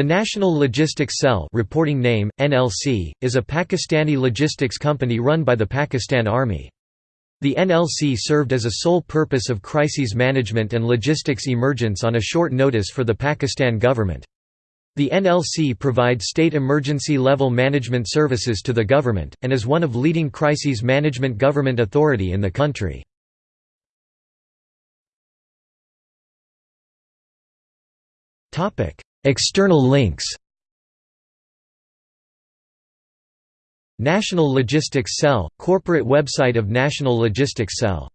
The National Logistics Cell reporting name, NLC, is a Pakistani logistics company run by the Pakistan Army. The NLC served as a sole purpose of crises management and logistics emergence on a short notice for the Pakistan government. The NLC provides state emergency level management services to the government, and is one of leading crises management government authority in the country. External links National Logistics Cell – Corporate website of National Logistics Cell